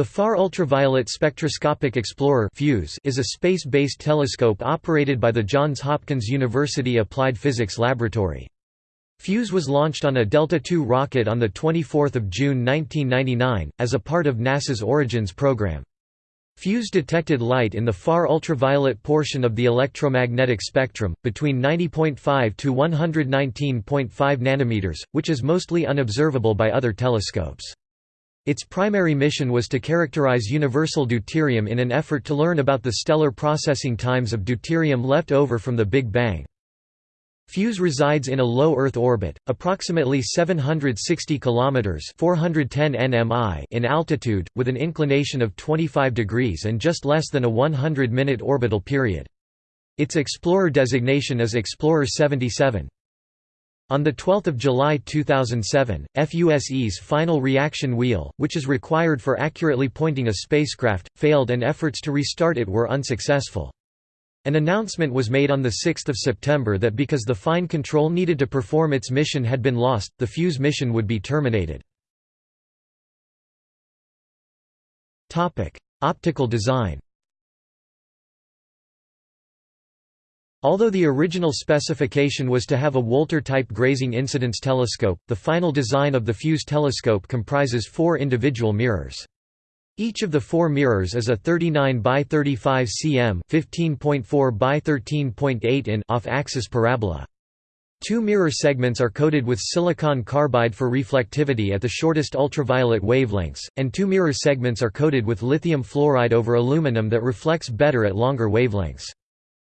The Far Ultraviolet Spectroscopic Explorer (FUSE) is a space-based telescope operated by the Johns Hopkins University Applied Physics Laboratory. FUSE was launched on a Delta II rocket on 24 June 1999, as a part of NASA's Origins program. FUSE detected light in the far ultraviolet portion of the electromagnetic spectrum, between 90.5 to 119.5 nanometers, which is mostly unobservable by other telescopes. Its primary mission was to characterize universal deuterium in an effort to learn about the stellar processing times of deuterium left over from the Big Bang. FUSE resides in a low Earth orbit, approximately 760 kilometers (410 nmi) in altitude, with an inclination of 25 degrees and just less than a 100-minute orbital period. Its explorer designation is Explorer 77. On 12 July 2007, FUSE's final reaction wheel, which is required for accurately pointing a spacecraft, failed and efforts to restart it were unsuccessful. An announcement was made on 6 September that because the fine control needed to perform its mission had been lost, the FUSE mission would be terminated. Optical design Although the original specification was to have a Wolter-type grazing incidence telescope, the final design of the Fuse telescope comprises four individual mirrors. Each of the four mirrors is a 39 by 35 cm 15.4 by 13.8 in off-axis parabola. Two mirror segments are coated with silicon carbide for reflectivity at the shortest ultraviolet wavelengths, and two mirror segments are coated with lithium fluoride over aluminum that reflects better at longer wavelengths.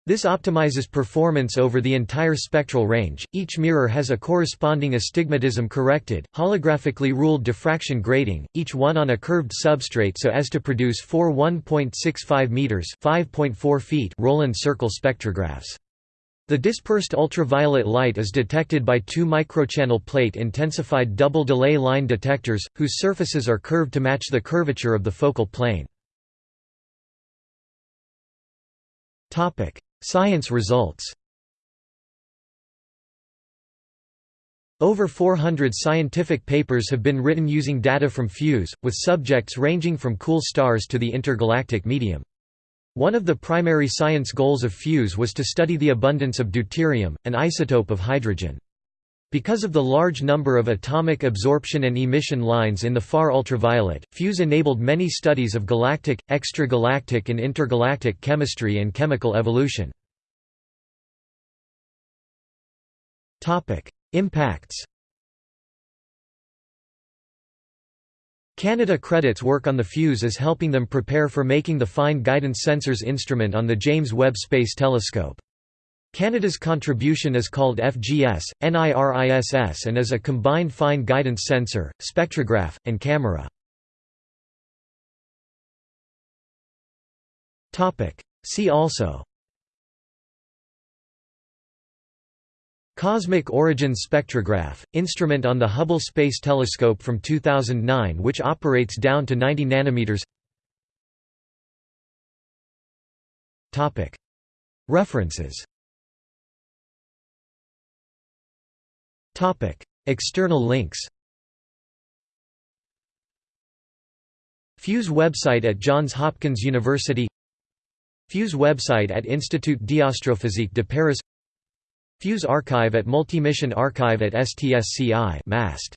This optimizes performance over the entire spectral range. Each mirror has a corresponding astigmatism corrected, holographically ruled diffraction grating, each one on a curved substrate so as to produce four 1.65 meters (5.4 feet) Rowland circle spectrographs. The dispersed ultraviolet light is detected by two microchannel plate intensified double delay line detectors, whose surfaces are curved to match the curvature of the focal plane. Science results Over 400 scientific papers have been written using data from FUSE, with subjects ranging from cool stars to the intergalactic medium. One of the primary science goals of FUSE was to study the abundance of deuterium, an isotope of hydrogen. Because of the large number of atomic absorption and emission lines in the far ultraviolet, FUSE enabled many studies of galactic, extragalactic and intergalactic chemistry and chemical evolution. Impacts Canada credits work on the FUSE as helping them prepare for making the Fine Guidance Sensors instrument on the James Webb Space Telescope. Canada's contribution is called FGS, NIRISS and is a combined fine guidance sensor, spectrograph, and camera. See also. Cosmic Origins Spectrograph, instrument on the Hubble Space Telescope from 2009 which operates down to 90 nanometers. References External links Fuse website at Johns Hopkins University Fuse website at Institut d'Astrophysique de Paris Fuse archive at Multimission Archive at STSCI MAST